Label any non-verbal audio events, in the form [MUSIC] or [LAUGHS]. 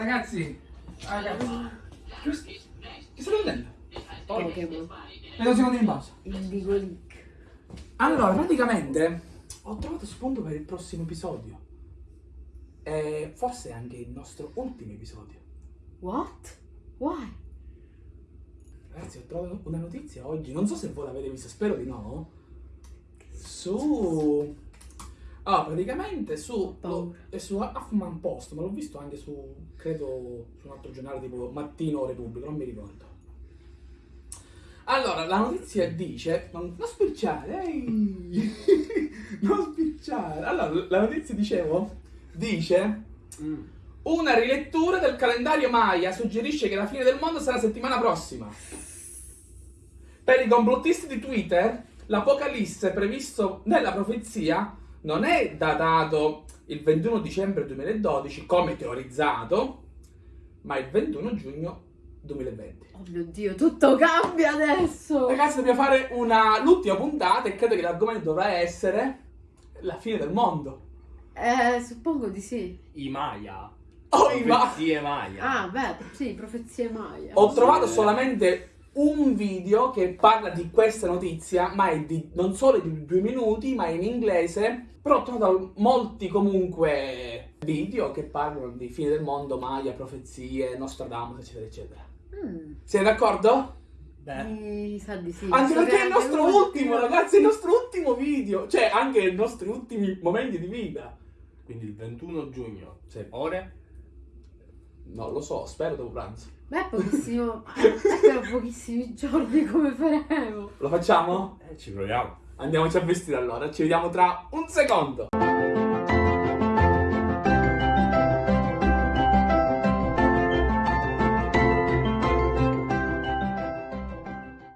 Ragazzi, ragazzi, che, che state vedendo? Pokémon. Vedo secondi in pausa. Indigo League. Allora, praticamente ho trovato spunto per il prossimo episodio. E forse anche il nostro ultimo episodio. What? Why? Ragazzi, ho trovato una notizia oggi, non so se voi l'avete vista, spero di no. Su... Ah, praticamente su... paura. È su Huffman Post, ma l'ho visto anche su, credo, su un altro giornale tipo Mattino o Repubblica, non mi ricordo. Allora, la notizia dice... Non, non spicciare, ehi! [LAUGHS] non spicciare! Allora, la notizia, dicevo, dice... Una rilettura del calendario Maya suggerisce che la fine del mondo sarà settimana prossima. Per i complottisti di Twitter, l'apocalisse previsto nella profezia non è datato il 21 dicembre 2012 come teorizzato, ma il 21 giugno 2020. Oh mio dio, tutto cambia adesso! Ragazzi, dobbiamo fare una, l'ultima puntata e credo che l'argomento dovrà essere la fine del mondo. Eh, suppongo di sì. I Maya. Oh, i ma- Profezie Maya. Ah, beh, sì, profezie Maya. Ho trovato solamente un video che parla di questa notizia, ma è di, non solo di due minuti, ma è in inglese. Però ho trovato molti comunque video che parlano di fine del mondo, Maya, profezie, Nostradamus, eccetera, eccetera. Mm, Siete d'accordo? Beh, mi sa di sì. Anche perché è il nostro uno- ultimo, ragazzi, è il nostro ultimo video. Cioè, anche i nostri ultimi momenti di vita. quindi il 21 giugno. Sì. Ore? Non lo so, spero dopo pranzo. Beh, pochissimo. però [LAUGHS] pochissimi giorni come faremo? Lo facciamo? Eh, ci proviamo. Andiamoci a vestire allora, ci vediamo tra un secondo.